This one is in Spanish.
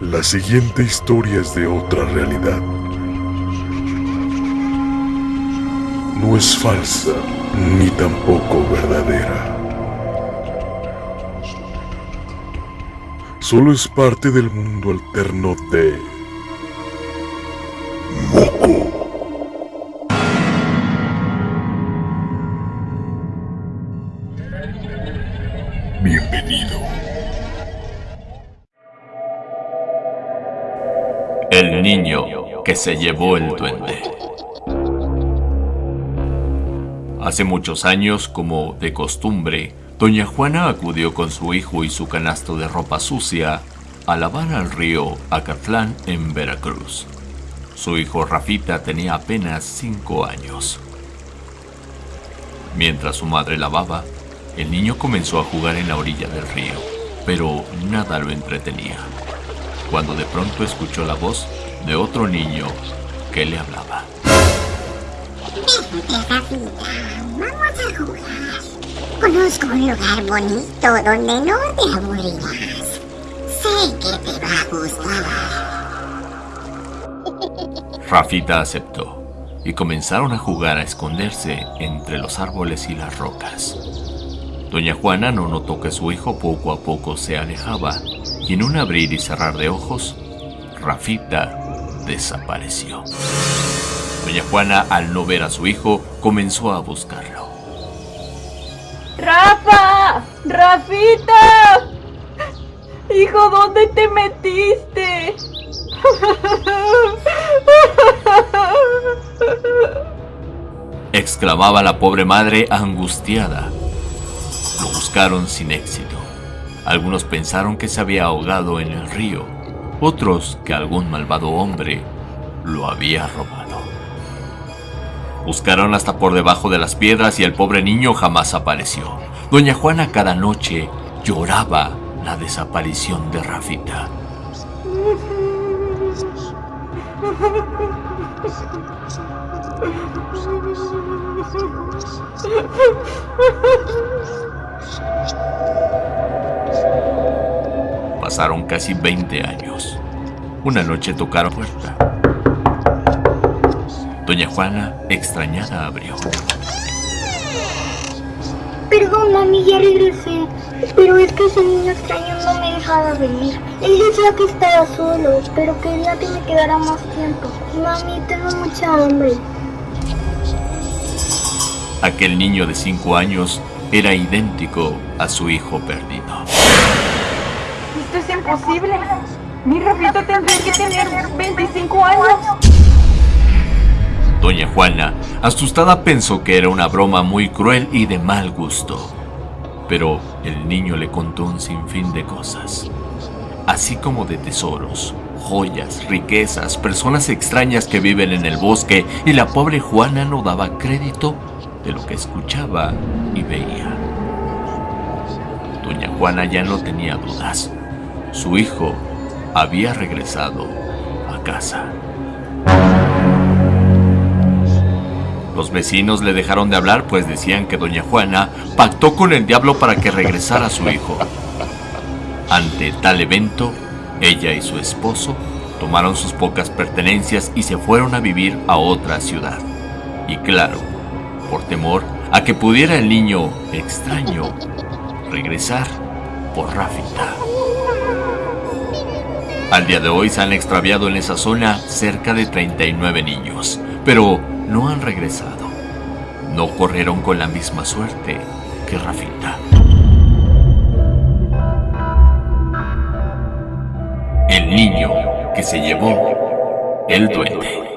La siguiente historia es de otra realidad. No es falsa ni tampoco verdadera. Solo es parte del mundo alterno de Moco. Bienvenido. El niño que se llevó el duende. Hace muchos años, como de costumbre, doña Juana acudió con su hijo y su canasto de ropa sucia a lavar al río Acatlán en Veracruz. Su hijo Rafita tenía apenas cinco años. Mientras su madre lavaba, el niño comenzó a jugar en la orilla del río, pero nada lo entretenía cuando de pronto escuchó la voz de otro niño que le hablaba. vamos a jugar. Conozco un lugar bonito donde no te aburrirás. Sé que te va a gustar. Rafita aceptó y comenzaron a jugar a esconderse entre los árboles y las rocas. Doña Juana no notó que su hijo poco a poco se alejaba y en un abrir y cerrar de ojos, Rafita desapareció. Doña Juana, al no ver a su hijo, comenzó a buscarlo. ¡Rafa! ¡Rafita! Hijo, ¿dónde te metiste? exclamaba la pobre madre angustiada. Lo buscaron sin éxito. Algunos pensaron que se había ahogado en el río, otros que algún malvado hombre lo había robado. Buscaron hasta por debajo de las piedras y el pobre niño jamás apareció. Doña Juana cada noche lloraba la desaparición de Rafita. Pasaron casi 20 años. Una noche tocaron puerta. Doña Juana, extrañada, abrió. Perdón, mami, ya regresé. Pero es que ese niño extraño no me dejaba venir. Él decía que estaba solo, pero quería que me quedara más tiempo. Mami, tengo mucha hambre. Aquel niño de 5 años era idéntico a su hijo perdido. Imposible. Mi Rafita tendría que tener 25 años. Doña Juana, asustada, pensó que era una broma muy cruel y de mal gusto. Pero el niño le contó un sinfín de cosas, así como de tesoros, joyas, riquezas, personas extrañas que viven en el bosque, y la pobre Juana no daba crédito de lo que escuchaba y veía. Doña Juana ya no tenía dudas. Su hijo había regresado a casa. Los vecinos le dejaron de hablar pues decían que doña Juana pactó con el diablo para que regresara su hijo. Ante tal evento, ella y su esposo tomaron sus pocas pertenencias y se fueron a vivir a otra ciudad. Y claro, por temor a que pudiera el niño extraño regresar por Rafita. Al día de hoy se han extraviado en esa zona cerca de 39 niños, pero no han regresado. No corrieron con la misma suerte que Rafita. El niño que se llevó el duende.